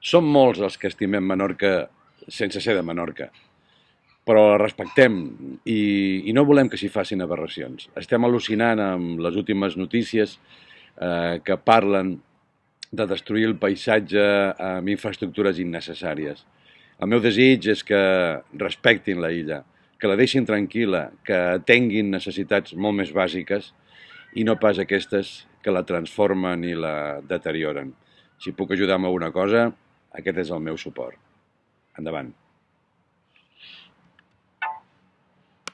Som molts els que estimem Menorca sense ser de Menorca, però la respectem i, i no volem que s'hi facin aberracions. Estem al·lucinant amb les últimes notícies eh, que parlen de destruir el paisatge amb infraestructures innecessàries. El meu desig és que respectin la illa, que la deixin tranquil·la, que tinguin necessitats molt més bàsiques i no pas aquestes que la transformen i la deterioren. Si puc ajudar amb alguna cosa, aquest és el meu suport. Endavant.